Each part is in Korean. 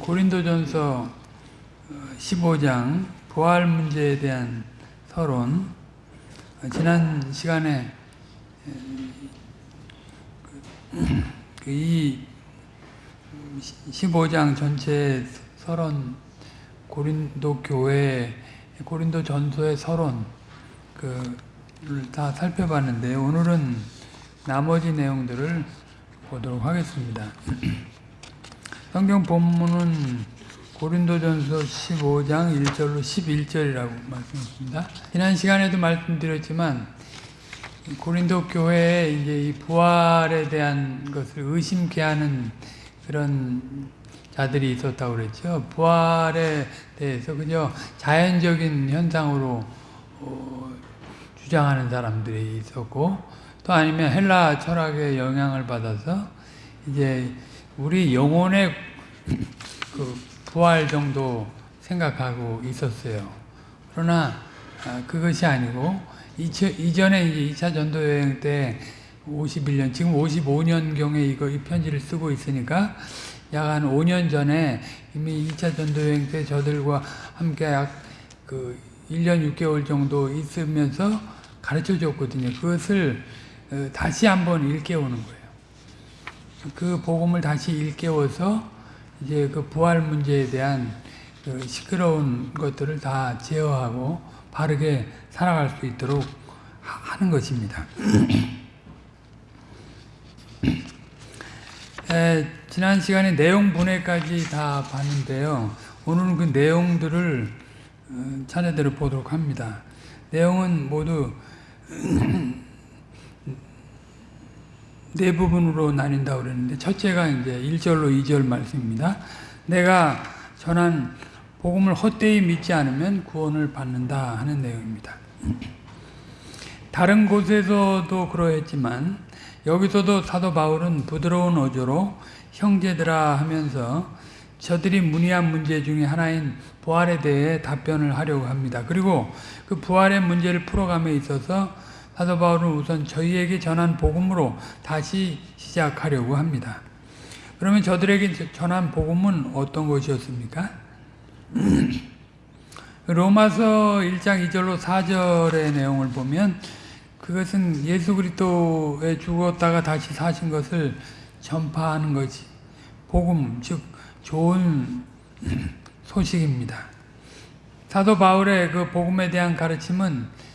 고린도전서 15장 부활 문제에 대한 서론 지난 시간에 그이 15장 전체 서론 고린도 교회 고린도 전서의 서론 그를 다 살펴봤는데 오늘은 나머지 내용들을 보도록 하겠습니다. 성경 본문은 고린도전서 15장 1절로 11절이라고 말씀했습니다. 지난 시간에도 말씀드렸지만 고린도 교회에 이제 이 부활에 대한 것을 의심케 하는 그런 자들이 있었다고 그랬죠. 부활에 대해서 그저 자연적인 현상으로 어, 주장하는 사람들이 있었고 또 아니면 헬라 철학의 영향을 받아서 이제 우리 영혼의 그 부활 정도 생각하고 있었어요. 그러나 그것이 아니고 이전에 이제 2차 전도 여행 때 51년, 지금 55년경에 이거 이 편지를 쓰고 있으니까 약 한 5년 전에 이미 2차 전도 여행 때 저들과 함께 약 그 1년 6개월 정도 있으면서 가르쳐 줬거든요. 그것을 다시 한번 일깨우는 거예요. 그 복음을 다시 일깨워서 이제 그 부활 문제에 대한 그 시끄러운 것들을 다 제어하고 바르게 살아갈 수 있도록 하는 것입니다. 에, 지난 시간에 내용 분해까지 다 봤는데요. 오늘은 그 내용들을 어, 차례대로 보도록 합니다. 내용은 모두 네 부분으로 나뉜다고 그랬는데 첫째가 이제 1절로 2절 말씀입니다. 내가 전한 복음을 헛되이 믿지 않으면 구원을 받는다 하는 내용입니다. 다른 곳에서도 그러했지만 여기서도 사도 바울은 부드러운 어조로 형제들아 하면서 저들이 문의한 문제 중에 하나인 부활에 대해 답변을 하려고 합니다. 그리고 그 부활의 문제를 풀어감에 있어서 사도 바울은 우선 저희에게 전한 복음으로 다시 시작하려고 합니다. 그러면 저들에게 전한 복음은 어떤 것이었습니까? 로마서 1장 2절로 4절의 내용을 보면 그것은 예수 그리스도에 죽었다가 다시 사신 것을 전파하는 것이 복음 즉 좋은 소식입니다. 사도 바울의 그 복음에 대한 가르침은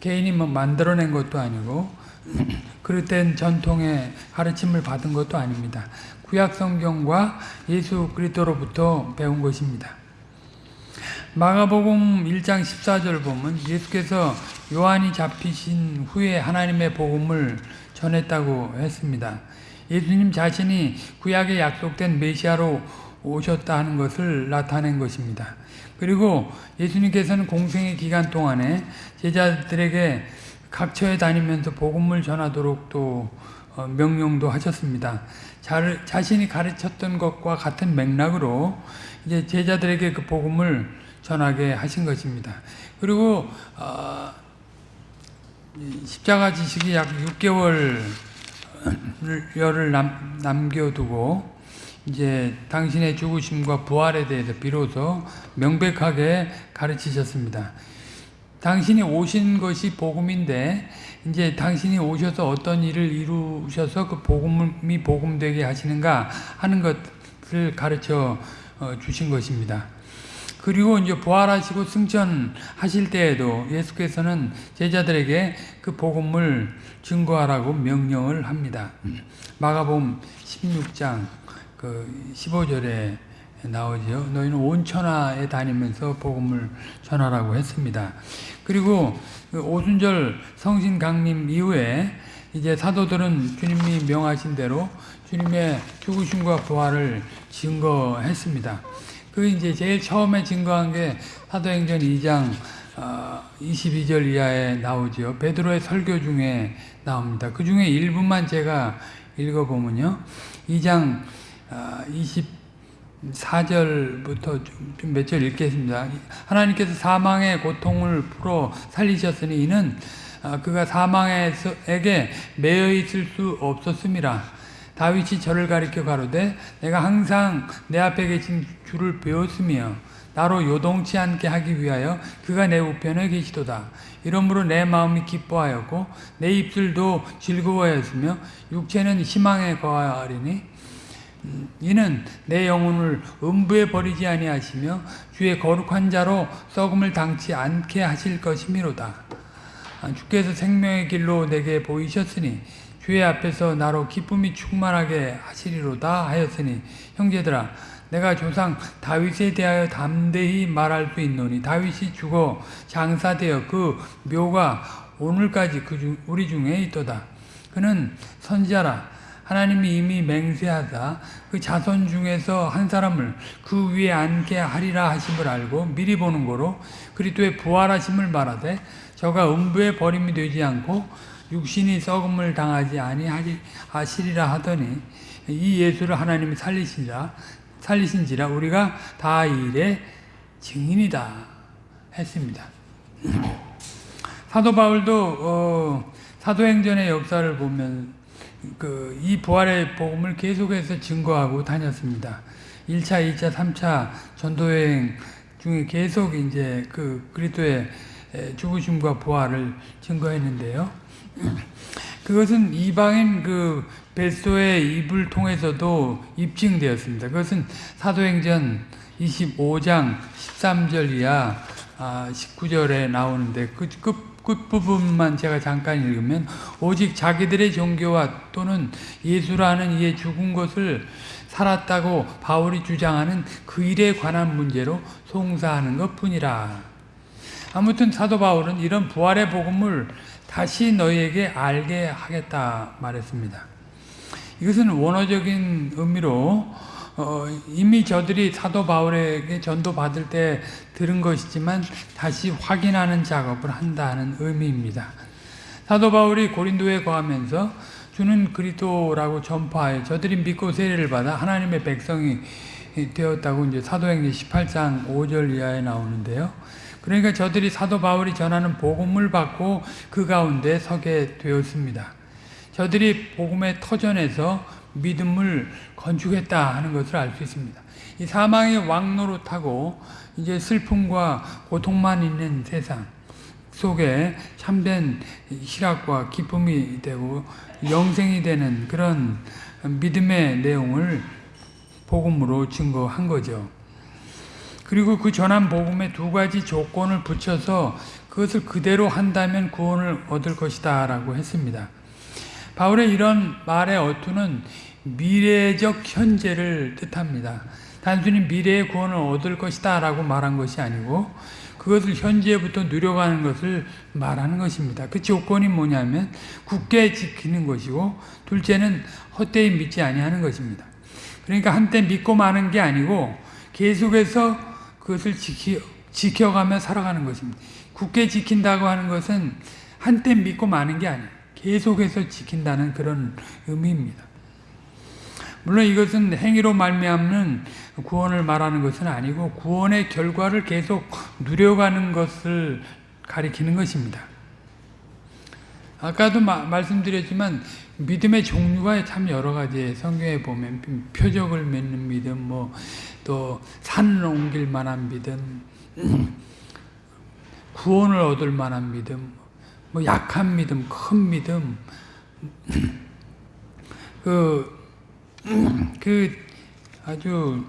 개인이 뭐 만들어낸 것도 아니고 그릇된 전통의 가르침을 받은 것도 아닙니다. 구약 성경과 예수 그리스도로부터 배운 것입니다. 마가복음 1장 14절 보면 예수께서 요한이 잡히신 후에 하나님의 복음을 전했다고 했습니다. 예수님 자신이 구약에 약속된 메시아로 오셨다 하는 것을 나타낸 것입니다. 그리고 예수님께서는 공생의 기간 동안에 제자들에게 각처에 다니면서 복음을 전하도록 또 어, 명령도 하셨습니다. 자신이 가르쳤던 것과 같은 맥락으로 이제 제자들에게 그 복음을 전하게 하신 것입니다. 그리고 어, 십자가 지식이 약 6개월을 남, 남겨두고 이제 당신의 죽으심과 부활에 대해서 비로소 명백하게 가르치셨습니다. 당신이 오신 것이 복음인데 이제 당신이 오셔서 어떤 일을 이루셔서 그 복음이 복음되게 하시는가 하는 것을 가르쳐 어, 주신 것입니다. 그리고 이제 부활하시고 승천하실 때에도 예수께서는 제자들에게 그 복음을 증거하라고 명령을 합니다. 마가복음 16장 그 15절에 나오죠. 너희는 온 천하에 다니면서 복음을 전하라고 했습니다. 그리고 그 오순절 성신 강림 이후에 이제 사도들은 주님이 명하신 대로 주님의 죽으심과 부활을 증거했습니다. 그 이제 제일 처음에 증거한 게 사도행전 2장 22절 어, 이하에 나오죠. 베드로의 설교 중에 나옵니다. 그 중에 일부만 제가 읽어보면요. 2장 24절부터 어, 몇절 읽겠습니다. 하나님께서 사망의 고통을 풀어 살리셨으니 이는 어, 그가 사망에게 매여 있을 수 없었습니다. 다윗이 저를 가리켜 가로되 내가 항상 내 앞에 계신 주를 배웠으며 나로 요동치 않게 하기 위하여 그가 내 우편에 계시도다. 이러므로 내 마음이 기뻐하였고 내 입술도 즐거워하였으며 육체는 희망에 거하리니 음, 이는 내 영혼을 음부에 버리지 아니하시며 주의 거룩한 자로 썩음을 당치 않게 하실 것이미로다. 아, 주께서 생명의 길로 내게 보이셨으니 주의 앞에서 나로 기쁨이 충만하게 하시리로다 하였으니 형제들아 내가 조상 다윗에 대하여 담대히 말할 수 있노니 다윗이 죽어 장사되어 그 묘가 오늘까지 그 중, 우리 중에 있도다. 그는 선지자라 하나님이 이미 맹세하사 그 자손 중에서 한 사람을 그 위에 앉게 하리라 하심을 알고 미리 보는 거로 그리스도의 부활하심을 말하되 저가 음부에 버림이 되지 않고 육신이 썩음을 당하지 아니하시리라 하더니 이 예수를 하나님이 살리시라 살리신지라 우리가 다 이 일의 증인이다 했습니다. 사도 바울도 어, 사도행전의 역사를 보면 그 이 부활의 복음을 계속해서 증거하고 다녔습니다. 1차, 2차, 3차 전도여행 중에 계속 이제 그 그리스도의 죽으심과 부활을 증거했는데요. 그것은 이방인 그 벨소의 입을 통해서도 입증되었습니다. 그것은 사도행전 25장 13절 이하 19절에 나오는데 그, 그 끝부분만 제가 잠깐 읽으면 오직 자기들의 종교와 또는 예수라는 이의 죽은 것을 살았다고 바울이 주장하는 그 일에 관한 문제로 송사하는 것 뿐이라. 아무튼 사도 바울은 이런 부활의 복음을 다시 너희에게 알게 하겠다 말했습니다. 이것은 원어적인 의미로 어, 이미 저들이 사도 바울에게 전도 받을 때 들은 것이지만 다시 확인하는 작업을 한다는 의미입니다. 사도 바울이 고린도에 거하면서 주는 그리스도라고 전파하여 저들이 믿고 세례를 받아 하나님의 백성이 되었다고 이제 사도행전 18장 5절 이하에 나오는데요. 그러니까 저들이 사도 바울이 전하는 복음을 받고 그 가운데 서게 되었습니다. 저들이 복음의 터전에서 믿음을 건축했다 하는 것을 알 수 있습니다. 이 사망의 왕노로 타고 이제 슬픔과 고통만 있는 세상 속에 참된 희락과 기쁨이 되고 영생이 되는 그런 믿음의 내용을 복음으로 증거한 거죠. 그리고 그 전한 복음에 두 가지 조건을 붙여서 그것을 그대로 한다면 구원을 얻을 것이다 라고 했습니다. 바울의 이런 말의 어투는 미래적 현재를 뜻합니다. 단순히 미래의 구원을 얻을 것이다 라고 말한 것이 아니고 그것을 현재부터 누려가는 것을 말하는 것입니다. 그 조건이 뭐냐면 굳게 지키는 것이고 둘째는 헛되이 믿지 아니하는 것입니다. 그러니까 한때 믿고 마는 게 아니고 계속해서 그것을 지키, 지켜가며 살아가는 것입니다. 굳게 지킨다고 하는 것은 한때 믿고 마는 게 아니에요. 계속해서 지킨다는 그런 의미입니다. 물론 이것은 행위로 말미암는 구원을 말하는 것은 아니고 구원의 결과를 계속 누려가는 것을 가리키는 것입니다. 아까도 마, 말씀드렸지만 믿음의 종류가 참 여러 가지 성경에 보면 표적을 맺는 믿음, 뭐 또 산을 옮길 만한 믿음, 구원을 얻을 만한 믿음, 뭐 약한 믿음, 큰 믿음, 그, 그 아주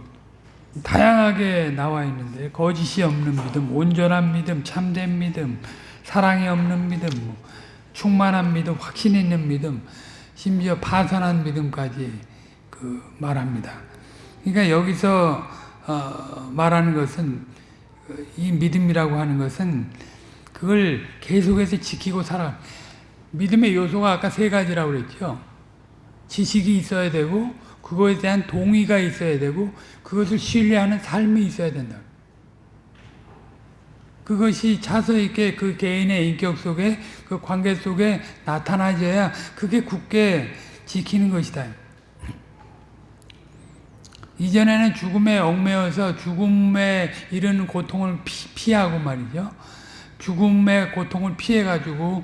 다양하게 나와 있는데 거짓이 없는 믿음, 온전한 믿음, 참된 믿음, 사랑이 없는 믿음, 뭐 충만한 믿음, 확신 있는 믿음, 심지어 파선한 믿음까지 그 말합니다. 그러니까 여기서 어 말하는 것은 이 믿음이라고 하는 것은 그걸 계속해서 지키고 살아. 믿음의 요소가 아까 세 가지라고 그랬죠. 지식이 있어야 되고 그거에 대한 동의가 있어야 되고 그것을 신뢰하는 삶이 있어야 된다. 그것이 차서 있게 그 개인의 인격 속에 그 관계 속에 나타나져야 그게 굳게 지키는 것이다. 이전에는 죽음에 얽매여서 죽음에 이르는 고통을 피, 하고 말이죠. 죽음의 고통을 피해가지고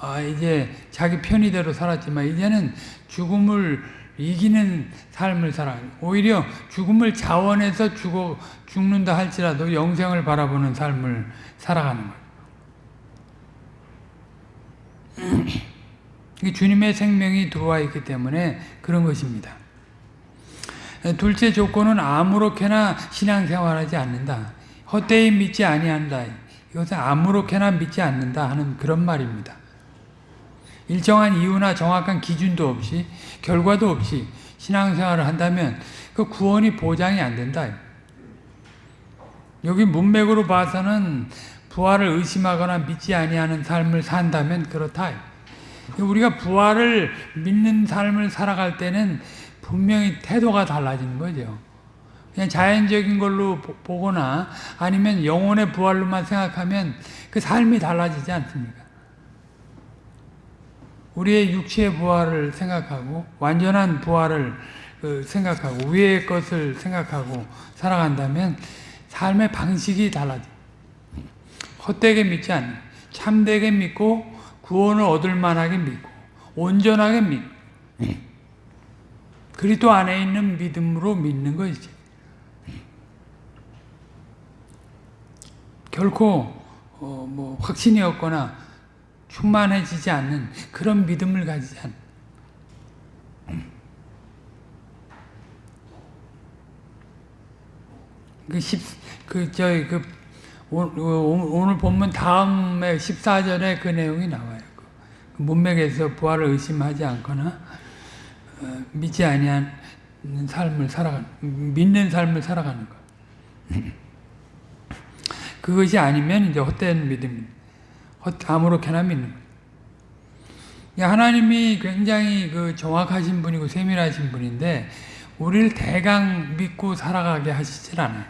아, 이제 자기 편의대로 살았지만 이제는 죽음을 이기는 삶을 살아. 오히려 죽음을 자원해서 죽어 죽는다 할지라도 영생을 바라보는 삶을 살아가는 거예요. 주님의 생명이 들어와 있기 때문에 그런 것입니다. 둘째 조건은 아무렇게나 신앙생활하지 않는다. 헛되이 믿지 아니한다. 이것은 아무렇게나 믿지 않는다 하는 그런 말입니다. 일정한 이유나 정확한 기준도 없이 결과도 없이 신앙생활을 한다면 그 구원이 보장이 안 된다. 여기 문맥으로 봐서는 부활을 의심하거나 믿지 아니하는 삶을 산다면 그렇다. 우리가 부활을 믿는 삶을 살아갈 때는 분명히 태도가 달라지는 거죠. 그냥 자연적인 걸로 보거나 아니면 영혼의 부활로만 생각하면 그 삶이 달라지지 않습니까? 우리의 육체의 부활을 생각하고 완전한 부활을 그 생각하고 위의 것을 생각하고 살아간다면 삶의 방식이 달라져. 헛되게 믿지 않는 참되게 믿고 구원을 얻을 만하게 믿고 온전하게 믿고 그리스도 안에 있는 믿음으로 믿는 것이지. 결코 어, 뭐 확신이 없거나 충만해지지 않는 그런 믿음을 가지지 않. 그 십, 그, 저희, 그, 오늘 본문 다음에 14절에 그 내용이 나와요. 그 문맥에서 부활을 의심하지 않거나, 어, 믿지 아니한 삶을 살아가는, 믿는 삶을 살아가는 것. 그것이 아니면 이제 헛된 믿음입니다. 아무렇게나 믿는 거예요. 하나님이 굉장히 그 정확하신 분이고 세밀하신 분인데 우리를 대강 믿고 살아가게 하시질 않아요.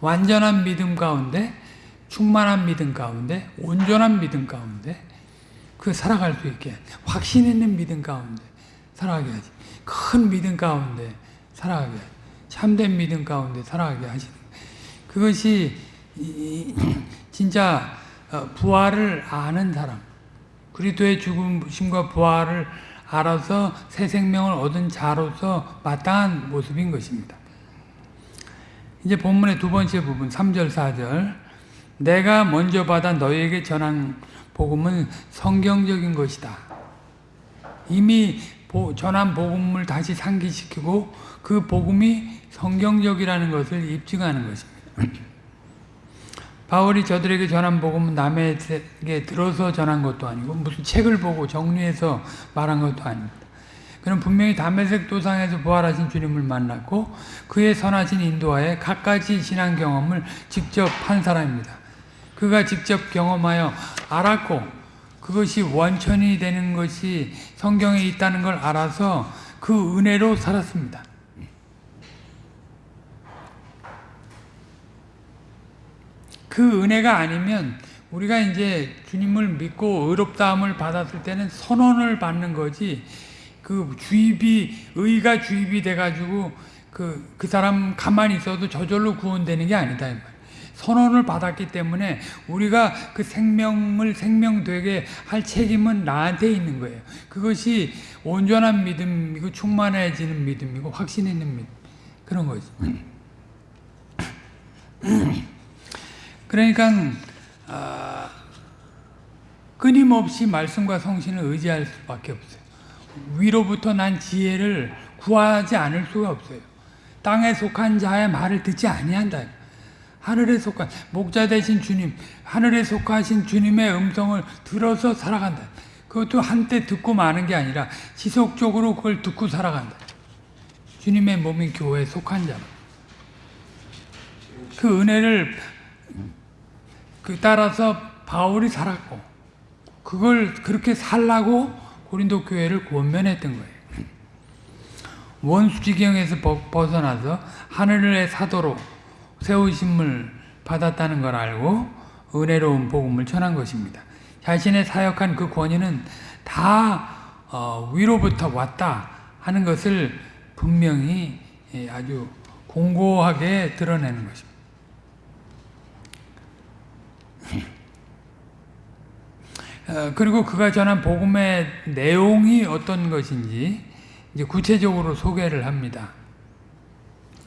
완전한 믿음 가운데 충만한 믿음 가운데 온전한 믿음 가운데 그 살아갈 수 있게 확신 있는 믿음 가운데 살아가게 하지. 큰 믿음 가운데 살아가게 하지. 참된 믿음 가운데 살아가게 하시는 그것이 진짜 어, 부활을 아는 사람, 그리스도의 죽음과 부활을 알아서 새 생명을 얻은 자로서 마땅한 모습인 것입니다. 이제 본문의 두 번째 부분 3절 4절 내가 먼저 받아 너희에게 전한 복음은 성경적인 것이다. 이미 전한 복음을 다시 상기시키고 그 복음이 성경적이라는 것을 입증하는 것입니다. 바울이 저들에게 전한 복음은 남에게 들어서 전한 것도 아니고 무슨 책을 보고 정리해서 말한 것도 아닙니다. 그는 분명히 담메색 도상에서 부활하신 주님을 만났고 그의 선하신 인도하에 갖가지 신앙 경험을 직접 한 사람입니다. 그가 직접 경험하여 알았고 그것이 원천이 되는 것이 성경에 있다는 걸 알아서 그 은혜로 살았습니다. 그 은혜가 아니면 우리가 이제 주님을 믿고 의롭다함을 받았을 때는 선언을 받는 거지 그 주입이 의가 주입이 돼가지고 그, 그 사람 가만히 있어도 저절로 구원되는 게 아니다. 선언을 받았기 때문에 우리가 그 생명을 생명되게 할 책임은 나한테 있는 거예요. 그것이 온전한 믿음이고 충만해지는 믿음이고 확신 있는 믿음. 그런 거지. 그러니까 어, 끊임없이 말씀과 성신을 의지할 수밖에 없어요. 위로부터 난 지혜를 구하지 않을 수가 없어요. 땅에 속한 자의 말을 듣지 아니한다. 하늘에 속한 목자 되신 주님, 하늘에 속하신 주님의 음성을 들어서 살아간다. 그것도 한때 듣고 마는 게 아니라 지속적으로 그걸 듣고 살아간다. 주님의 몸인 교회에 속한 자. 그 은혜를 그 따라서 바울이 살았고 그걸 그렇게 살라고 고린도 교회를 권면했던 거예요. 원수지경에서 벗어나서 하늘의 사도로 세우심을 받았다는 걸 알고 은혜로운 복음을 전한 것입니다. 자신의 사역한 그 권위는 다 어, 위로부터 왔다 하는 것을 분명히 예, 아주 공고하게 드러내는 것입니다. 어, 그리고 그가 전한 복음의 내용이 어떤 것인지 이제 구체적으로 소개를 합니다.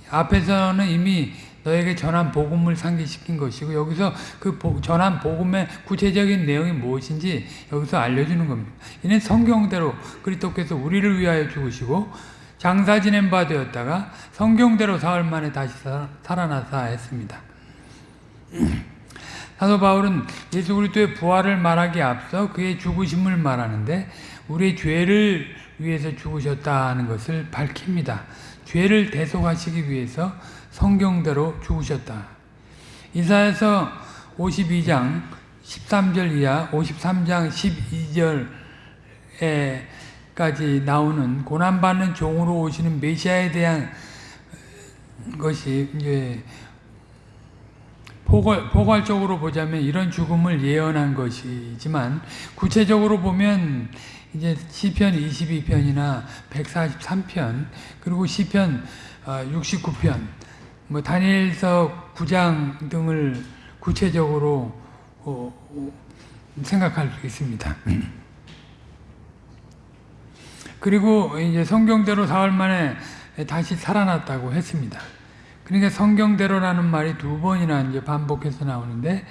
앞에서는 이미 너에게 전한 복음을 상기시킨 것이고 여기서 그 보- 전한 복음의 구체적인 내용이 무엇인지 여기서 알려주는 겁니다. 이는 성경대로 그리스도께서 우리를 위하여 죽으시고 장사 지낸 바 되었다가 성경대로 사흘 만에 다시 사- 살아나사 했습니다. 사도 바울은 예수 그리스도의 부활을 말하기에 앞서 그의 죽으심을 말하는데 우리의 죄를 위해서 죽으셨다는 것을 밝힙니다. 죄를 대속하시기 위해서 성경대로 죽으셨다. 이사에서 52장 13절 이하 53장 12절에까지 나오는 고난받는 종으로 오시는 메시아에 대한 것이 이제 포괄, 포괄적으로 보자면 이런 죽음을 예언한 것이지만 구체적으로 보면 이제 시편 22편이나 143편 그리고 시편 69편 뭐 다니엘서 9장 등을 구체적으로 어, 어, 생각할 수 있습니다. 그리고 이제 성경대로 사흘 만에 다시 살아났다고 했습니다. 그러니까 성경대로라는 말이 두 번이나 이제 반복해서 나오는데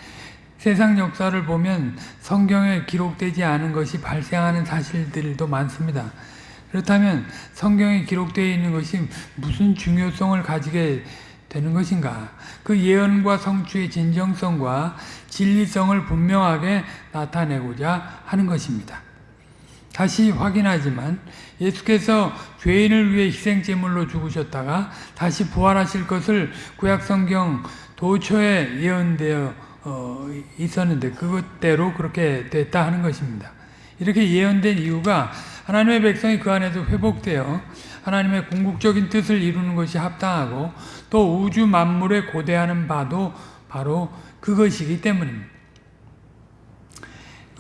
세상 역사를 보면 성경에 기록되지 않은 것이 발생하는 사실들도 많습니다. 그렇다면 성경에 기록되어 있는 것이 무슨 중요성을 가지게 되는 것인가? 그 예언과 성취의 진정성과 진리성을 분명하게 나타내고자 하는 것입니다. 다시 확인하지만 예수께서 죄인을 위해 희생제물로 죽으셨다가 다시 부활하실 것을 구약성경 도처에 예언되어 어, 있었는데 그것대로 그렇게 됐다 하는 것입니다. 이렇게 예언된 이유가 하나님의 백성이 그 안에서 회복되어 하나님의 궁극적인 뜻을 이루는 것이 합당하고 또 우주 만물에 고대하는 바도 바로 그것이기 때문입니다.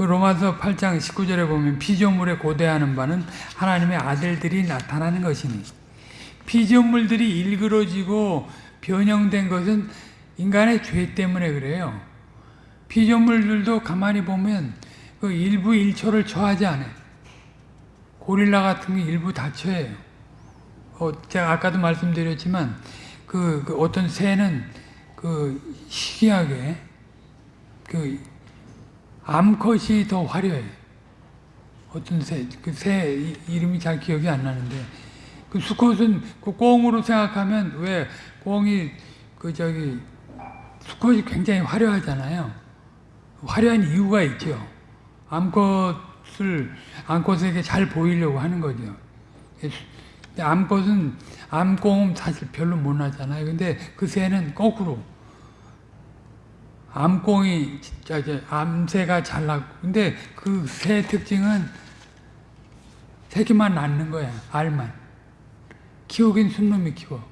그 로마서 8장 19절에 보면 피조물에 고대하는 바는 하나님의 아들들이 나타나는 것이니 피조물들이 일그러지고 변형된 것은 인간의 죄 때문에 그래요. 피조물들도 가만히 보면 그 일부 일초를 처하지 않아요. 고릴라 같은 게 일부 다쳐요. 어, 제가 아까도 말씀드렸지만 그, 그 어떤 새는 그 희귀하게 그 암컷이 더 화려해. 어떤 새, 그 새 이름이 잘 기억이 안 나는데, 그 수컷은 그 꽁으로 생각하면 왜 꽁이 그 저기 수컷이 굉장히 화려하잖아요. 화려한 이유가 있죠. 암컷을 암컷에게 잘 보이려고 하는 거죠. 암컷은 암꽁은 사실 별로 못 나잖아요. 근데 그 새는 거꾸로 암꽁이 진짜 암새가 잘 낳고. 근데 그새 특징은 새끼만 낳는 거야 알만. 키우긴 순놈이 키워.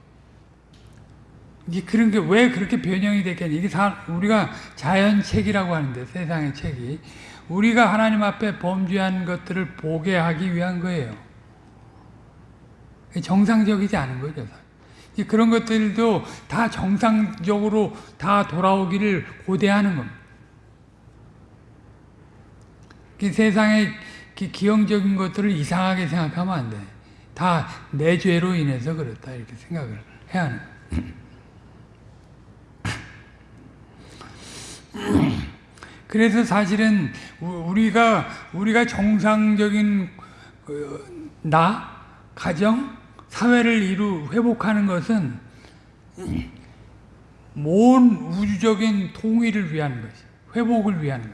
이게 그런 게 왜 그렇게 변형이 됐겠냐. 이게 다 우리가 자연 책이라고 하는데 세상의 책이. 우리가 하나님 앞에 범죄한 것들을 보게 하기 위한 거예요. 정상적이지 않은 거죠 그런 것들도 다 정상적으로 다 돌아오기를 고대하는 겁니다. 세상의 기형적인 것들을 이상하게 생각하면 안 돼. 다 내 죄로 인해서 그렇다 이렇게 생각을 해야 하는 그래서 사실은 우리가 우리가 정상적인 나 가정 사회를 이루 회복하는 것은 모든 우주적인 통일을 위한 것이 회복을 위한 것.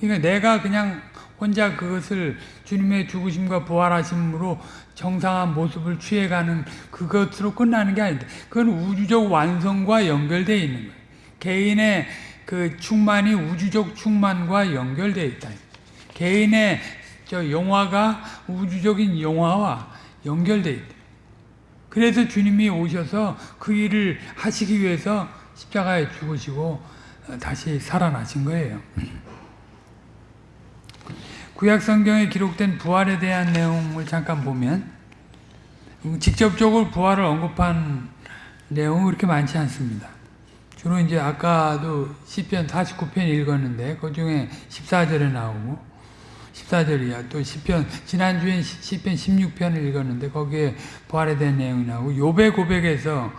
그러니까 내가 그냥 혼자 그것을 주님의 죽으심과 부활하심으로 정상한 모습을 취해가는 그것으로 끝나는 게 아닌데 그건 우주적 완성과 연결되어 있는 거예요. 개인의 그 충만이 우주적 충만과 연결되어 있다. 개인의 저 영화가 우주적인 영화와 연결되어 있다. 그래서 주님이 오셔서 그 일을 하시기 위해서 십자가에 죽으시고 다시 살아나신 거예요. 구약 성경에 기록된 부활에 대한 내용을 잠깐 보면 직접적으로 부활을 언급한 내용은 그렇게 많지 않습니다. 주로 이제 아까도 시편 49편 읽었는데 그 중에 14절에 나오고 14절이야. 또 시편 지난주엔 시- 시편 16편을 읽었는데 거기에 부활에 대한 내용이 나오고 요배 고백에서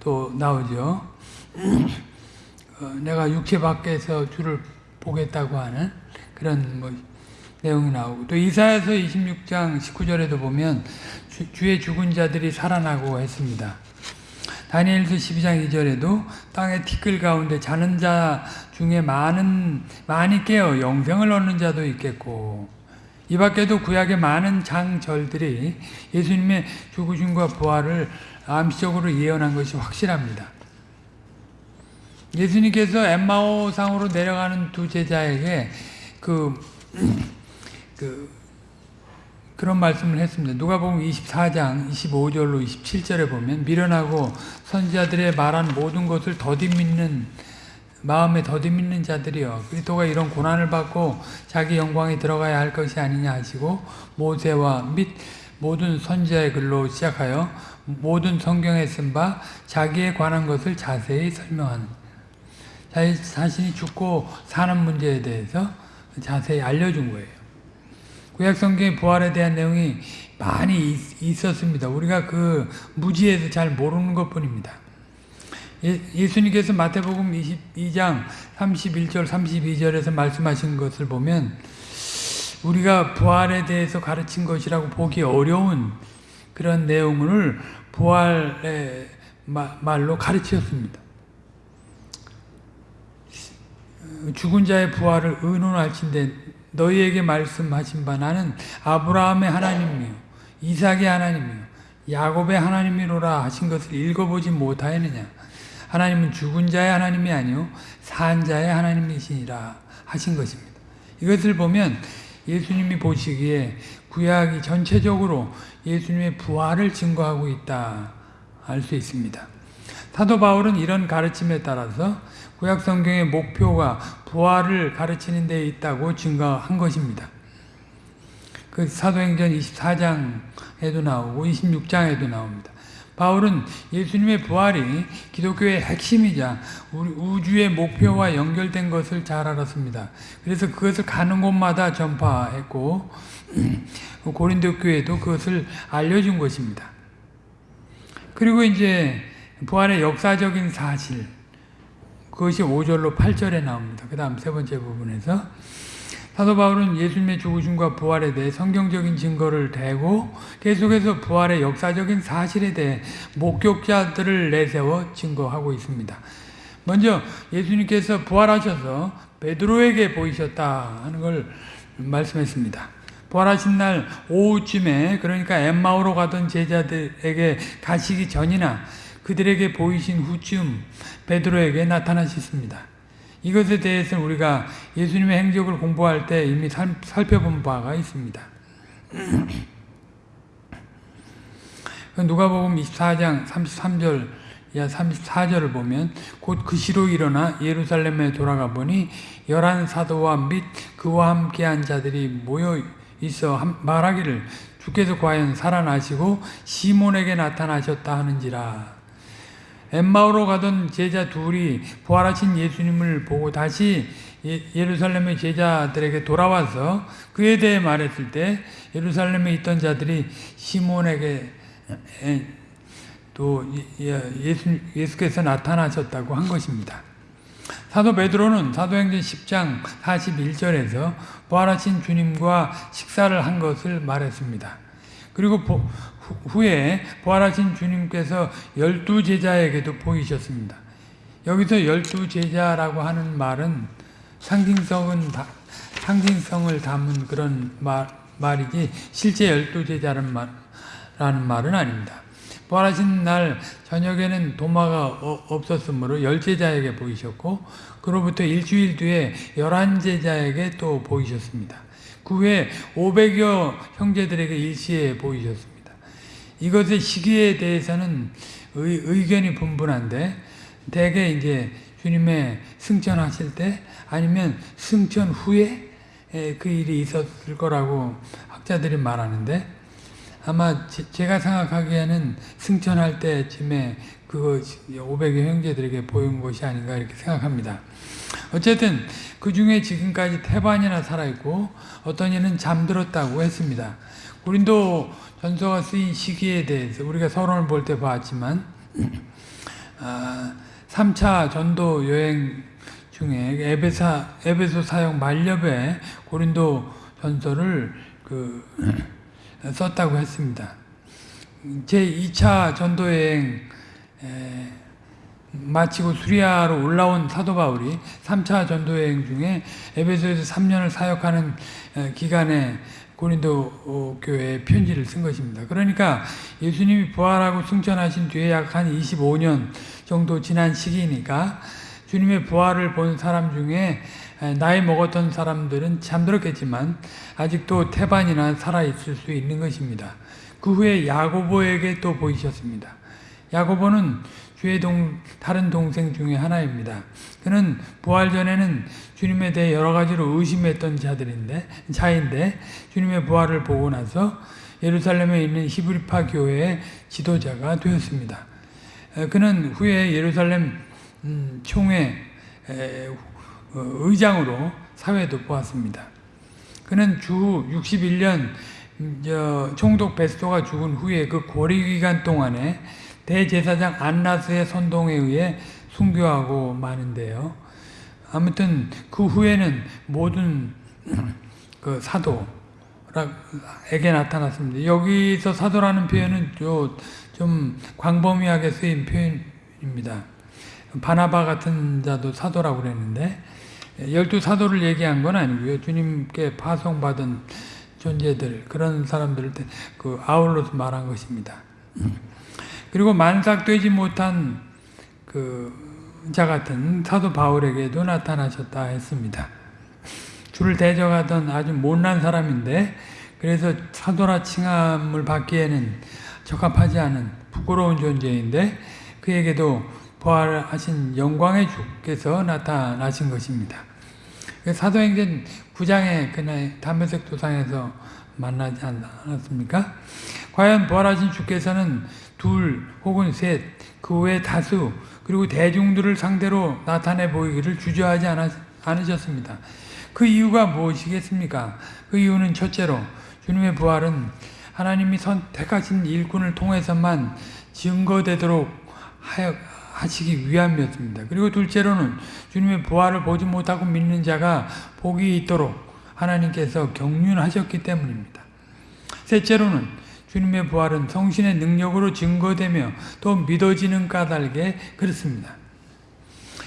또 나오죠. 어, 내가 육체 밖에서 주를 보겠다고 하는 그런 뭐 내용이 나오고 또 이사야서 26장 19절에도 보면 주, 주의 죽은 자들이 살아나고 했습니다. 다니엘서 12장 2절에도 땅의 티끌 가운데 자는 자 중에 많은 많이 깨어 영생을 얻는 자도 있겠고 이 밖에도 구약의 많은 장절들이 예수님의 죽으심과 부활을 암시적으로 예언한 것이 확실합니다. 예수님께서 엠마오상으로 내려가는 두 제자에게 그, 그 그런 말씀을 했습니다. 누가복음 24장 25절로 27절에 보면 미련하고 선지자들의 말한 모든 것을 더디 믿는 마음에 더디 믿는 자들이여 그리스도가 이런 고난을 받고 자기 영광에 들어가야 할 것이 아니냐 하시고 모세와 및 모든 선지자의 글로 시작하여 모든 성경에 쓴 바 자기에 관한 것을 자세히 설명하는 자신이 죽고 사는 문제에 대해서 자세히 알려준 거예요. 구약 성경의 부활에 대한 내용이 많이 있, 있었습니다. 우리가 그 무지에서 잘 모르는 것 뿐입니다. 예, 예수님께서 마태복음 22장 31절 32절에서 말씀하신 것을 보면 우리가 부활에 대해서 가르친 것이라고 보기 어려운 그런 내용을 부활의 마- 말로 가르치셨습니다. 죽은 자의 부활을 의논할진대 너희에게 말씀하신 바 나는 아브라함의 하나님이요 이삭의 하나님이요 야곱의 하나님이로라 하신 것을 읽어보지 못하였느냐 하나님은 죽은 자의 하나님이 아니요 산 자의 하나님이시니라 하신 것입니다. 이것을 보면 예수님이 보시기에 구약이 전체적으로 예수님의 부활을 증거하고 있다 알 수 있습니다. 사도 바울은 이런 가르침에 따라서 구약 성경의 목표가 부활을 가르치는 데 있다고 증거한 것입니다. 그 사도행전 24장에도 나오고 26장에도 나옵니다. 바울은 예수님의 부활이 기독교의 핵심이자 우주의 목표와 연결된 것을 잘 알았습니다. 그래서 그것을 가는 곳마다 전파했고 고린도 교회도 그것을 알려준 것입니다. 그리고 이제 부활의 역사적인 사실 그것이 5절로 8절에 나옵니다. 그 다음 세 번째 부분에서 사도 바울은 예수님의 죽으심과 부활에 대해 성경적인 증거를 대고 계속해서 부활의 역사적인 사실에 대해 목격자들을 내세워 증거하고 있습니다. 먼저 예수님께서 부활하셔서 베드로에게 보이셨다 하는 걸 말씀했습니다. 부활하신 날 오후쯤에 그러니까 엠마오로 가던 제자들에게 가시기 전이나 그들에게 보이신 후쯤 베드로에게 나타나셨습니다. 이것에 대해서는 우리가 예수님의 행적을 공부할 때 이미 살, 살펴본 바가 있습니다. 누가복음 24장 33절 이하 34절을 보면 곧 그 시로 일어나 예루살렘에 돌아가 보니 열한 사도와 및 그와 함께한 자들이 모여 있어 말하기를 주께서 과연 살아나시고 시몬에게 나타나셨다 하는지라 엠마오로 가던 제자 둘이 부활하신 예수님을 보고 다시 예루살렘의 제자들에게 돌아와서 그에 대해 말했을 때 예루살렘에 있던 자들이 시몬에게 또 예수, 예수께서 나타나셨다고 한 것입니다. 사도 베드로는 사도행전 10장 41절에서 부활하신 주님과 식사를 한 것을 말했습니다. 그리고 후에 부활하신 주님께서 열두 제자에게도 보이셨습니다. 여기서 열두 제자라고 하는 말은 상징성은 상징성을 담은 그런 말, 말이지 실제 열두 제자라는 말, 말은 아닙니다. 부활하신 날 저녁에는 도마가 없었으므로 열 제자에게 보이셨고 그로부터 일주일 뒤에 열한 제자에게 또 보이셨습니다. 그 후에 500여 형제들에게 일시에 보이셨습니다. 이것의 시기에 대해서는 의, 견이 분분한데 대개 이제 주님의 승천하실 때 아니면 승천 후에 그 일이 있었을 거라고 학자들이 말하는데 아마 제 가 생각하기에는 승천할 때쯤에 그거 500여 형제들에게 보인 것이 아닌가 이렇게 생각합니다. 어쨌든 그 중에 지금까지 태반이나 살아있고 어떤 이는 잠들었다고 했습니다. 고린도 전서가 쓰인 시기에 대해서 우리가 서론을 볼 때 봤지만 아, 3차 전도 여행 중에 에베사, 에베소 사역 만렵에 고린도 전서를 그 썼다고 했습니다. 제 2차 전도 여행 에, 마치고 수리아로 올라온 사도 바울이 3차 전도 여행 중에 에베소에서 3년을 사역하는 에, 기간에 고린도 어, 교회에 편지를 쓴 것입니다. 그러니까 예수님이 부활하고 승천하신 뒤에 약 한 25년 정도 지난 시기니까 주님의 부활을 본 사람 중에 나이 먹었던 사람들은 잠들었겠지만 아직도 태반이나 살아있을 수 있는 것입니다. 그 후에 야고보에게 또 보이셨습니다. 야고보는 주의 동, 다른 동생 중에 하나입니다. 그는 부활 전에는 주님에 대해 여러 가지로 의심했던 자들인데, 자인데, 주님의 부활을 보고 나서 예루살렘에 있는 히브리파 교회의 지도자가 되었습니다. 그는 후에 예루살렘 음, 총회 어, 의장으로 사회도 보았습니다. 그는 주 61년 총독 베스토가 죽은 후에 그 고리 기간 동안에 대제사장 안나스의 선동에 의해 순교하고 마는데요. 아무튼 그 후에는 모든 그 사도에게 나타났습니다. 여기서 사도라는 표현은 좀 광범위하게 쓰인 표현입니다. 바나바 같은 자도 사도라고 그랬는데 열두 사도를 얘기한 건 아니고요. 주님께 파송받은 존재들 그런 사람들을 그 아울러서 말한 것입니다. 그리고 만삭되지 못한 그 자 같은 사도 바울에게도 나타나셨다 했습니다. 주를 대적하던 아주 못난 사람인데 그래서 사도라 칭함을 받기에는 적합하지 않은 부끄러운 존재인데 그에게도 부활하신 영광의 주께서 나타나신 것입니다. 그 사도행전 9장에 그날 담배색 도상에서 만나지 않았습니까? 과연 부활하신 주께서는 둘 혹은 셋, 그 외 다수, 그리고 대중들을 상대로 나타내 보이기를 주저하지 않으셨습니다. 그 이유가 무엇이겠습니까? 그 이유는 첫째로 주님의 부활은 하나님이 선택하신 일꾼을 통해서만 증거되도록 하여 하시기 위함이었습니다. 그리고 둘째로는 주님의 부활을 보지 못하고 믿는 자가 복이 있도록 하나님께서 경륜하셨기 때문입니다. 셋째로는 주님의 부활은 성신의 능력으로 증거되며 또 믿어지는 까닭에 그렇습니다.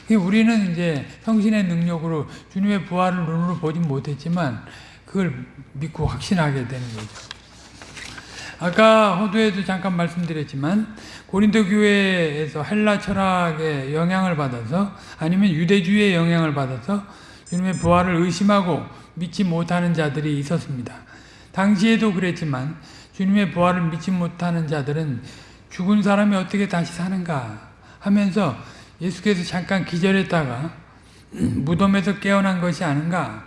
우리는 이제 성신의 능력으로 주님의 부활을 눈으로 보지 못했지만 그걸 믿고 확신하게 되는 거죠. 아까 호두에도 잠깐 말씀드렸지만 고린도 교회에서 헬라 철학의 영향을 받아서 아니면 유대주의의 영향을 받아서 주님의 부활을 의심하고 믿지 못하는 자들이 있었습니다. 당시에도 그랬지만 주님의 부활을 믿지 못하는 자들은 죽은 사람이 어떻게 다시 사는가 하면서 예수께서 잠깐 기절했다가 무덤에서 깨어난 것이 아닌가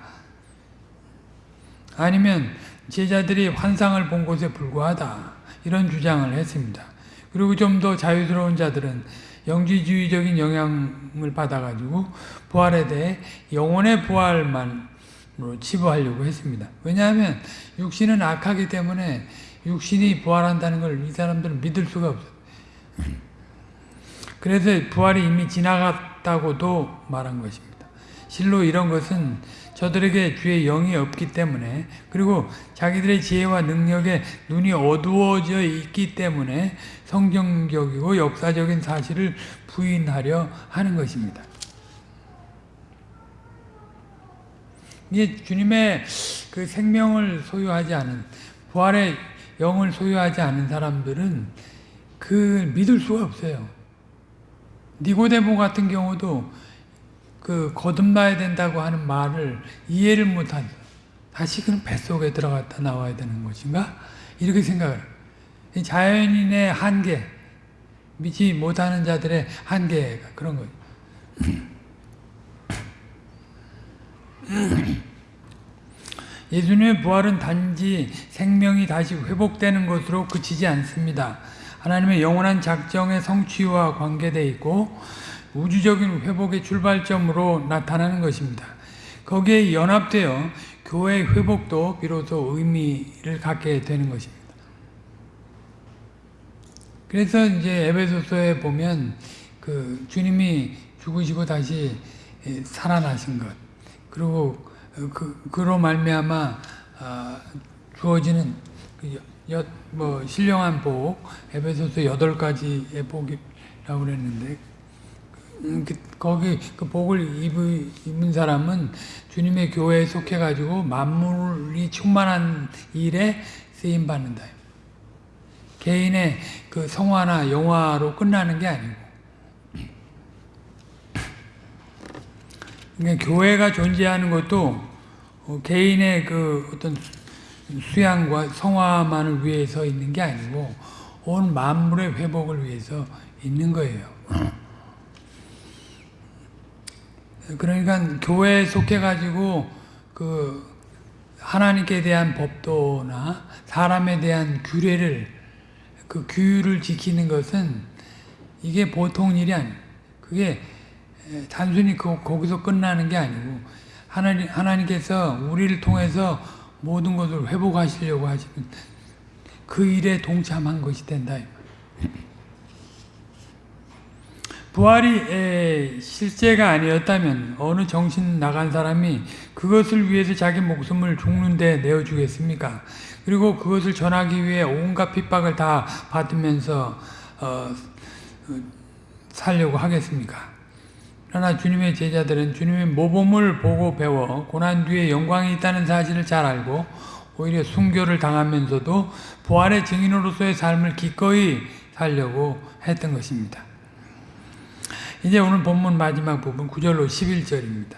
아니면 제자들이 환상을 본 것에 불과하다. 이런 주장을 했습니다. 그리고 좀 더 자유스러운 자들은 영지주의적인 영향을 받아가지고 부활에 대해 영혼의 부활만으로 치부하려고 했습니다. 왜냐하면 육신은 악하기 때문에 육신이 부활한다는 걸 이 사람들은 믿을 수가 없어요. 그래서 부활이 이미 지나갔다고도 말한 것입니다. 실로 이런 것은 저들에게 주의 영이 없기 때문에 그리고 자기들의 지혜와 능력에 눈이 어두워져 있기 때문에 성경적이고 역사적인 사실을 부인하려 하는 것입니다. 이게 주님의 그 생명을 소유하지 않은 부활의 영을 소유하지 않은 사람들은 그 믿을 수가 없어요. 니고데모 같은 경우도 그 거듭나야 된다고 하는 말을 이해를 못한 다시 그는 뱃속에 들어갔다 나와야 되는 것인가? 이렇게 생각을 자연인의 한계 믿지 못하는 자들의 한계가 그런 거죠. 예수님의 부활은 단지 생명이 다시 회복되는 것으로 그치지 않습니다. 하나님의 영원한 작정의 성취와 관계되 있고 우주적인 회복의 출발점으로 나타나는 것입니다. 거기에 연합되어 교회의 회복도 비로소 의미를 갖게 되는 것입니다. 그래서 이제 에베소서에 보면 그 주님이 죽으시고 다시 살아나신 것 그리고 그 그로 말미암아 아, 주어지는 그 여, 뭐 신령한 복 에베소서 여덟 가지의 복이라고 그랬는데 음, 그, 거기 그 복을 입의, 입은 사람은 주님의 교회에 속해 가지고 만물이 충만한 일에 쓰임 받는다. 개인의 그 성화나 영화로 끝나는 게 아니고 그러니까 교회가 존재하는 것도 어, 개인의 그 어떤 수양과 성화만을 위해서 있는 게 아니고 온 만물의 회복을 위해서 있는 거예요. 그러니까 교회에 속해 가지고 그 하나님께 대한 법도나 사람에 대한 규례를 그 규율을 지키는 것은 이게 보통 일이 아니에요. 그게 단순히 그, 거기서 끝나는 게 아니고 하나님 하나님께서 우리를 통해서 모든 것을 회복하시려고 하시는 그 일에 동참한 것이 된다. 부활이 실제가 아니었다면 어느 정신 나간 사람이 그것을 위해서 자기 목숨을 죽는데 내어주겠습니까? 그리고 그것을 전하기 위해 온갖 핍박을 다 받으면서 어, 살려고 하겠습니까? 그러나 주님의 제자들은 주님의 모범을 보고 배워 고난 뒤에 영광이 있다는 사실을 잘 알고 오히려 순교를 당하면서도 부활의 증인으로서의 삶을 기꺼이 살려고 했던 것입니다. 이제 오늘 본문 마지막 부분 9절로 11절입니다.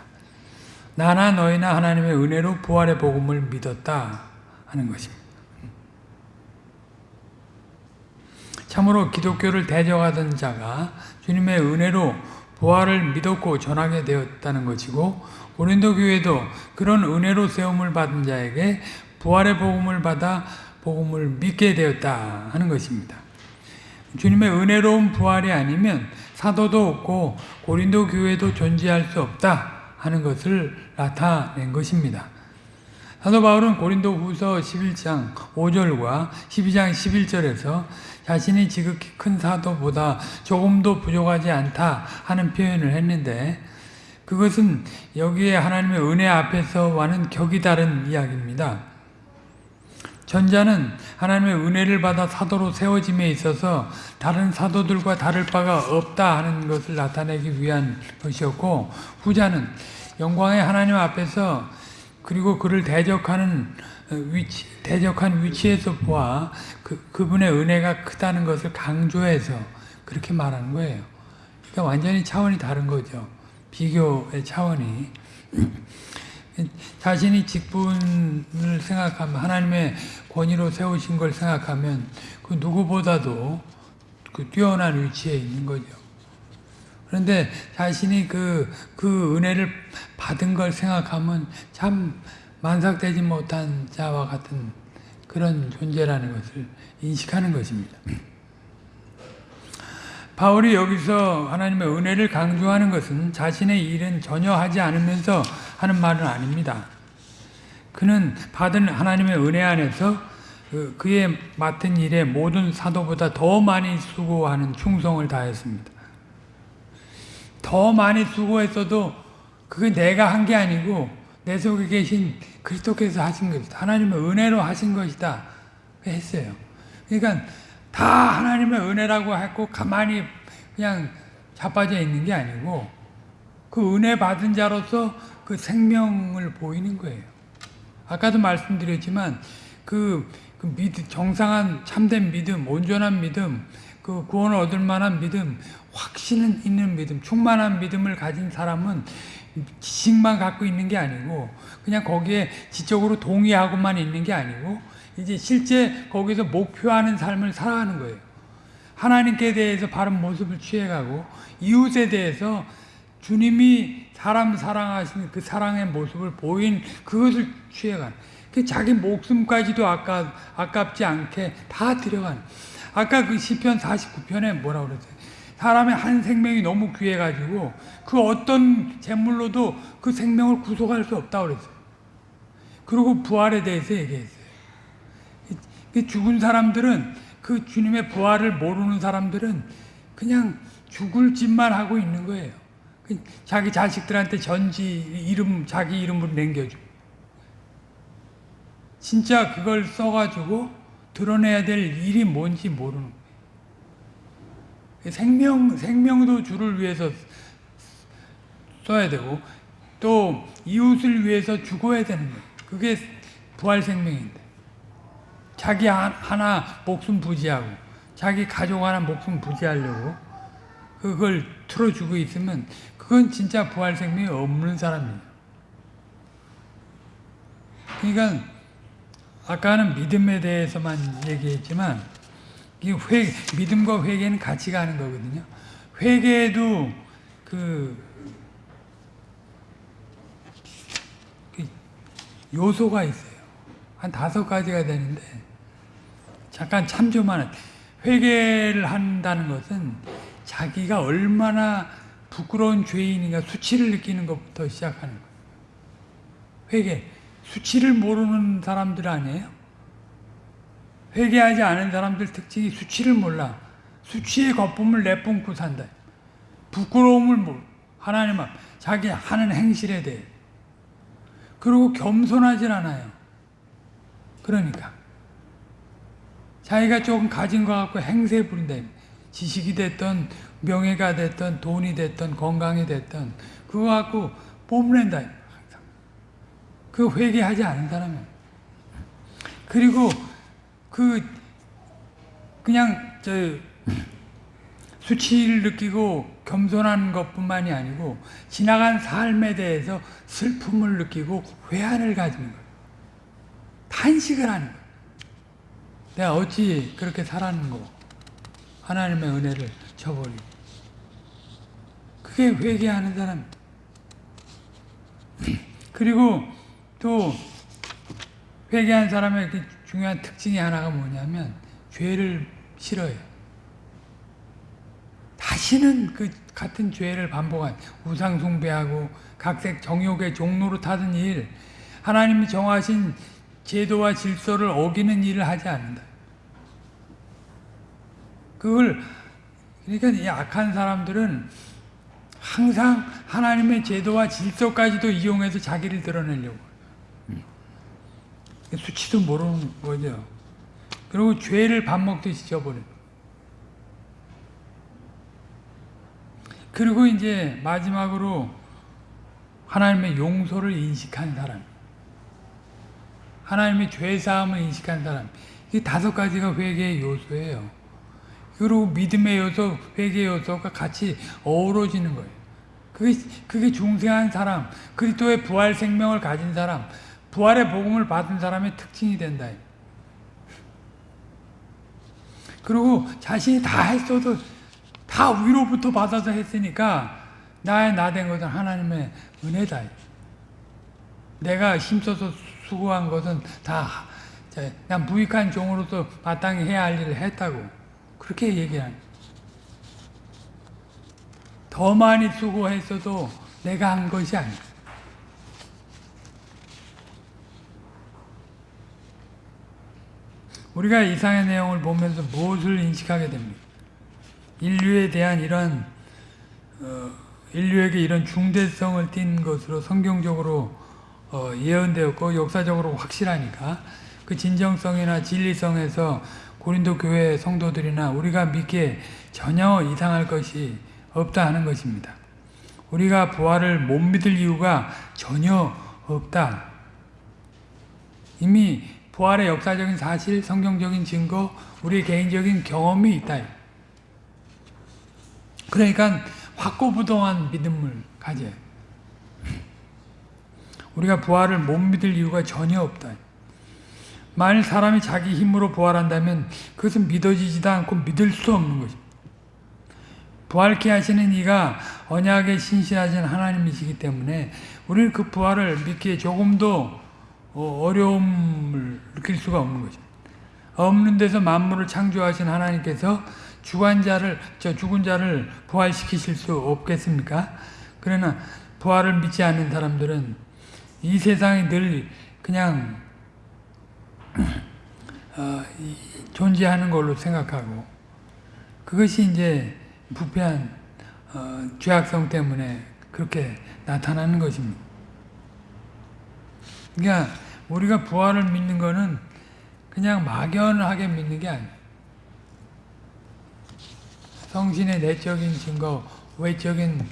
나나 너희나 하나님의 은혜로 부활의 복음을 믿었다 하는 것입니다. 참으로 기독교를 대적하던 자가 주님의 은혜로 부활을 믿었고 전하게 되었다는 것이고 고린도 교회도 그런 은혜로 세움을 받은 자에게 부활의 복음을 받아 복음을 믿게 되었다 하는 것입니다. 주님의 은혜로운 부활이 아니면 사도도 없고 고린도 교회도 존재할 수 없다 하는 것을 나타낸 것입니다. 사도 바울은 고린도 후서 11장 5절과 12장 11절에서 자신이 지극히 큰 사도보다 조금도 부족하지 않다 하는 표현을 했는데 그것은 여기에 하나님의 은혜 앞에서와는 격이 다른 이야기입니다. 전자는 하나님의 은혜를 받아 사도로 세워짐에 있어서 다른 사도들과 다를 바가 없다 하는 것을 나타내기 위한 것이었고 후자는 영광의 하나님 앞에서 그리고 그를 대적하는 위치, 대적한 위치에서 보아 그, 그분의 은혜가 크다는 것을 강조해서 그렇게 말하는 거예요. 그러니까 완전히 차원이 다른 거죠. 비교의 차원이. 자신이 직분을 생각하면 하나님의 권위로 세우신 걸 생각하면 그 누구보다도 그 뛰어난 위치에 있는 거죠. 그런데 자신이 그, 그 은혜를 받은 걸 생각하면 참 만삭되지 못한 자와 같은 그런 존재라는 것을 인식하는 것입니다. 바울이 여기서 하나님의 은혜를 강조하는 것은 자신의 일은 전혀 하지 않으면서 하는 말은 아닙니다. 그는 받은 하나님의 은혜 안에서 그, 그의 맡은 일에 모든 사도보다 더 많이 수고하는 충성을 다했습니다. 더 많이 수고했어도 그게 내가 한 게 아니고 내 속에 계신 그리스도께서 하신 것이다. 하나님의 은혜로 하신 것이다. 했어요. 그러니까 다 하나님의 은혜라고 했고 가만히 그냥 자빠져 있는 게 아니고 그 은혜 받은 자로서 그 생명을 보이는 거예요. 아까도 말씀드렸지만 그, 그 믿음, 정상한 참된 믿음, 온전한 믿음, 그 구원을 얻을 만한 믿음, 확신 있는 믿음, 충만한 믿음을 가진 사람은 지식만 갖고 있는 게 아니고 그냥 거기에 지적으로 동의하고만 있는 게 아니고 이제 실제 거기서 목표하는 삶을 살아가는 거예요. 하나님께 대해서 바른 모습을 취해가고 이웃에 대해서 주님이 사람 사랑하시는 그 사랑의 모습을 보인 그것을 취해가는 그 자기 목숨까지도 아까, 아깝지 않게 다 들여가는 아까 그 시편 49편에 뭐라 그랬어요? 사람의 한 생명이 너무 귀해가지고 그 어떤 재물로도 그 생명을 구속할 수 없다고 그랬어요. 그리고 부활에 대해서 얘기했어요. 그 죽은 사람들은 그 주님의 부활을 모르는 사람들은 그냥 죽을 짓만 하고 있는 거예요. 그 자기 자식들한테 전지 이름 자기 이름으로 남겨주고 진짜 그걸 써가지고 드러내야 될 일이 뭔지 모르는 거예요. 생명 생명도 주를 위해서 써야 되고 또 이웃을 위해서 죽어야 되는 거예요. 그게 부활 생명인데 자기 하나 목숨 부지하고 자기 가족 하나 목숨 부지하려고 그걸 틀어주고 있으면 그건 진짜 부활 생명이 없는 사람이에요. 그러니까 아까는 믿음에 대해서만 얘기했지만 이 회, 믿음과 회개는 같이 가는 거거든요. 회개에도 그, 그 요소가 있어요. 한 다섯 가지가 되는데 잠깐 참조만 회개를 한다는 것은 자기가 얼마나 부끄러운 죄인인가 수치를 느끼는 것부터 시작하는 거예요. 회개. 수치를 모르는 사람들 아니에요? 회개하지 않은 사람들 특징이 수치를 몰라. 수치의 거품을 내뿜고 산다. 부끄러움을 몰 하나님 앞 자기 하는 행실에 대해. 그리고 겸손하질 않아요. 그러니까. 자기가 조금 가진 것 갖고 행세 부린다. 지식이 됐던 명예가 됐던 돈이 됐던 건강이 됐던 그거 갖고 뽐낸다. 항상. 그 회개하지 않은 사람은. 그리고 그 그냥 저 수치를 느끼고 겸손한 것뿐만이 아니고 지나간 삶에 대해서 슬픔을 느끼고 회한을 가지는 거예요. 탄식을 하는 거예요. 내가 어찌 그렇게 살았는고 하나님의 은혜를 저버리고 그게 회개하는 사람 그리고 또 회개한 사람의 그 중요한 특징이 하나가 뭐냐면 죄를 싫어해요. 다시는 그 같은 죄를 반복한 우상 숭배하고 각색 정욕의 종로로 타던 일, 하나님이 정하신 제도와 질서를 어기는 일을 하지 않는다. 그걸 그러니까 이 악한 사람들은 항상 하나님의 제도와 질서까지도 이용해서 자기를 드러내려고 수치도 모르는 거죠. 그리고 죄를 밥 먹듯이 져버려. 그리고 이제 마지막으로 하나님의 용서를 인식한 사람. 하나님의 죄사함을 인식한 사람. 이 다섯 가지가 회개의 요소예요. 그리고 믿음의 요소, 회개의 요소가 같이 어우러지는 거예요. 그게, 그게 중생한 사람, 그리스도의 부활 생명을 가진 사람, 부활의 복음을 받은 사람의 특징이 된다. 그리고 자신이 다 했어도 다 위로부터 받아서 했으니까 나의 나 된 것은 하나님의 은혜다. 내가 힘써서 수고한 것은 다 그냥 무익한 종으로서 마땅히 해야 할 일을 했다고 그렇게 얘기하는 더 많이 수고했어도 내가 한 것이 아니야. 우리가 이상의 내용을 보면서 무엇을 인식하게 됩니까? 인류에 대한 이런 어, 인류에게 이런 중대성을 띈 것으로 성경적으로 어, 예언되었고 역사적으로 확실하니까 그 진정성이나 진리성에서 고린도 교회 성도들이나 우리가 믿기에 전혀 이상할 것이 없다 하는 것입니다. 우리가 부활을 못 믿을 이유가 전혀 없다. 이미 부활의 역사적인 사실, 성경적인 증거, 우리 개인적인 경험이 있다. 그러니까 확고부동한 믿음을 가져요. 우리가 부활을 못 믿을 이유가 전혀 없다. 만일 사람이 자기 힘으로 부활한다면 그것은 믿어지지도 않고 믿을 수 없는 것입니다. 부활케 하시는 이가 언약에 신실하신 하나님이시기 때문에 우리는 그 부활을 믿기에 조금도 어, 어려움을 느낄 수가 없는 거죠. 없는 데서 만물을 창조하신 하나님께서 죽은 자를 저 죽은 자를 부활시키실 수 없겠습니까? 그러나 부활을 믿지 않는 사람들은 이 세상이 늘 그냥 어, 이, 존재하는 걸로 생각하고 그것이 이제 부패한 어, 죄악성 때문에 그렇게 나타나는 것입니다. 그러니까 우리가 부활을 믿는 것은 그냥 막연하게 믿는 게 아니에요. 성신의 내적인 증거, 외적인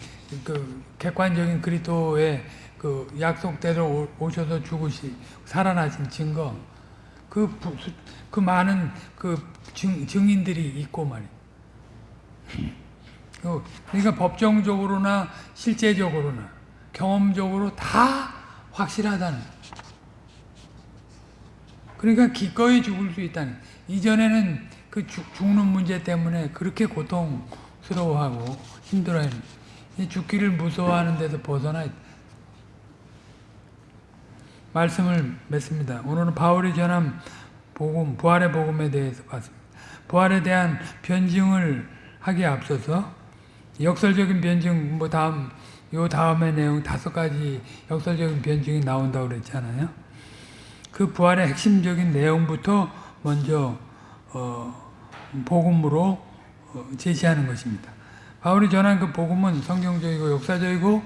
그 객관적인 그리스도의 그 약속대로 오- 오셔서 죽으시 살아나신 증거, 그, 부- 그 많은 그 증, 증인들이 있고 말이에요. 그 그러니까 법정적으로나 실제적으로나 경험적으로 다 확실하다는. 그러니까 기꺼이 죽을 수 있다는. 이전에는 그 죽, 죽는 문제 때문에 그렇게 고통스러워하고 힘들어요. 이 죽기를 무서워하는 데서 벗어나. 말씀을 맺습니다. 오늘은 바울이 전한 복음, 부활의 복음에 대해서 봤습니다. 부활에 대한 변증을 하기에 앞서서 역설적인 변증, 뭐 다음, 요 다음의 내용 다섯 가지 역설적인 변증이 나온다고 그랬잖아요. 그 부활의 핵심적인 내용부터 먼저, 어, 복음으로 어, 제시하는 것입니다. 바울이 전한 그 복음은 성경적이고 역사적이고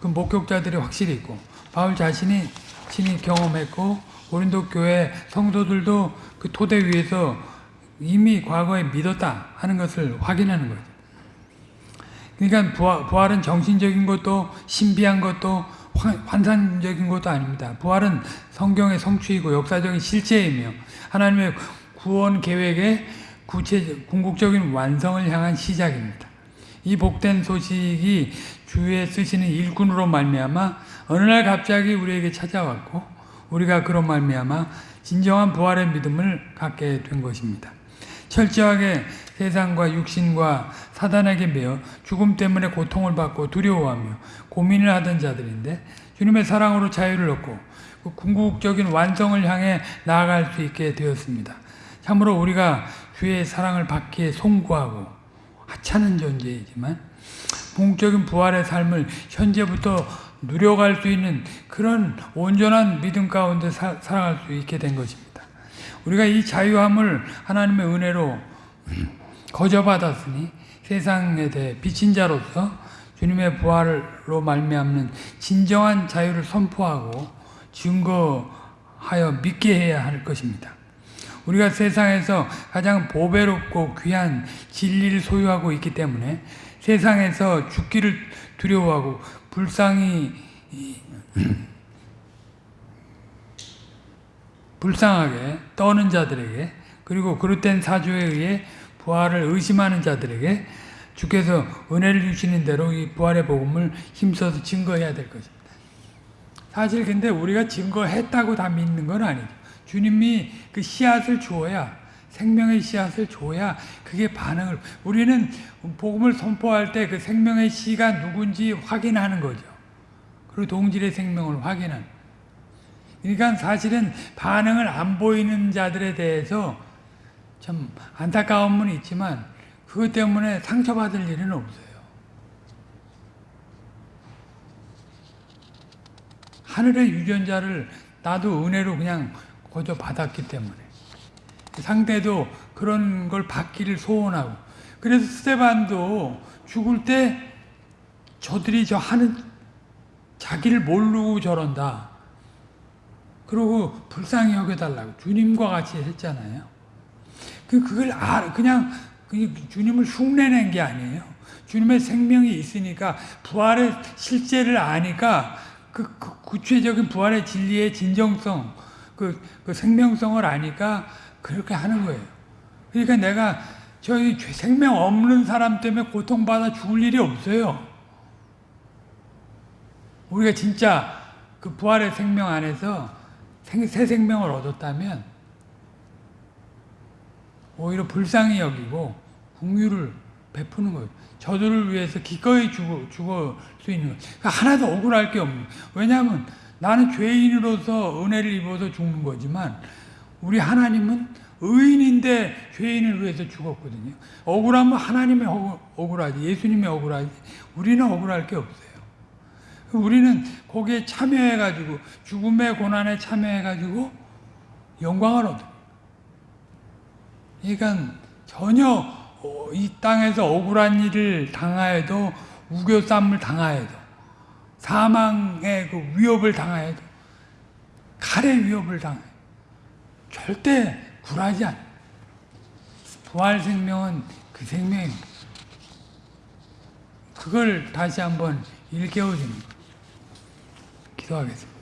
그 목격자들이 확실히 있고 바울 자신이 친히 경험했고 고린도 교회 성도들도 그 토대 위에서 이미 과거에 믿었다 하는 것을 확인하는 거죠. 그러니까 부활, 부활은 정신적인 것도 신비한 것도 환- 환상적인 것도 아닙니다. 부활은 성경의 성취이고 역사적인 실체이며 하나님의 구원 계획의 구체 궁극적인 완성을 향한 시작입니다. 이 복된 소식이 주에 쓰시는 일꾼으로 말미암아 어느 날 갑자기 우리에게 찾아왔고 우리가 그런 말미암아 진정한 부활의 믿음을 갖게 된 것입니다. 철저하게 세상과 육신과 사단에게 매여 죽음 때문에 고통을 받고 두려워하며 고민을 하던 자들인데 주님의 사랑으로 자유를 얻고 그 궁극적인 완성을 향해 나아갈 수 있게 되었습니다. 참으로 우리가 주의 사랑을 받기에 송구하고 하찮은 존재이지만 궁극적인 부활의 삶을 현재부터 누려갈 수 있는 그런 온전한 믿음 가운데 사, 살아갈 수 있게 된 것입니다. 우리가 이 자유함을 하나님의 은혜로 거저받았으니 세상에 대해 비친 자로서 주님의 부활로 말미암는 진정한 자유를 선포하고 증거하여 믿게 해야 할 것입니다. 우리가 세상에서 가장 보배롭고 귀한 진리를 소유하고 있기 때문에 세상에서 죽기를 두려워하고 불쌍히 불쌍하게 떠는 자들에게 그리고 그릇된 사주에 의해 부활을 의심하는 자들에게 주께서 은혜를 주시는 대로 이 부활의 복음을 힘써서 증거해야 될 것입니다. 사실 근데 우리가 증거했다고 다 믿는 건 아니죠. 주님이 그 씨앗을 주어야 생명의 씨앗을 줘야 그게 반응을 우리는 복음을 선포할 때 그 생명의 씨가 누군지 확인하는 거죠. 그리고 동질의 생명을 확인하는. 그러니까 사실은 반응을 안 보이는 자들에 대해서 참 안타까움은 있지만 그것 때문에 상처받을 일은 없어요. 하늘의 유전자를 나도 은혜로 그냥 거저 받았기 때문에 상대도 그런 걸 받기를 소원하고 그래서 스테반도 죽을 때 저들이 저 하는 자기를 모르고 저런다. 그러고 불쌍히 여겨달라고 주님과 같이 했잖아요. 그 그걸 아 그냥 주님을 흉내낸 게 아니에요. 주님의 생명이 있으니까 부활의 실제를 아니까 그, 그 구체적인 부활의 진리의 진정성, 그, 그 생명성을 아니까 그렇게 하는 거예요. 그러니까 내가 저희 생명 없는 사람 때문에 고통받아 죽을 일이 없어요. 우리가 진짜 그 부활의 생명 안에서 생, 새 생명을 얻었다면 오히려 불쌍히 여기고 궁유를 베푸는 거예요. 저들을 위해서 기꺼이 죽어, 죽을 수 있는 거예요. 그러니까 하나도 억울할 게 없는 거예요. 왜냐하면 나는 죄인으로서 은혜를 입어서 죽는 거지만 우리 하나님은 의인인데 죄인을 위해서 죽었거든요. 억울하면 하나님의 억울, 억울하지, 예수님의 억울하지, 우리는 억울할 게 없어요. 우리는 거기에 참여해가지고, 죽음의 고난에 참여해가지고, 영광을 얻어. 그러니까 전혀 어, 이 땅에서 억울한 일을 당하여도, 우겨쌈을 당하여도, 사망의 그 위협을 당하여도, 칼의 위협을 당해 절대 굴하지 않아. 부활 생명은 그 생명입니다. 그걸 다시 한번 일깨워주는 거. 기도하겠습니다.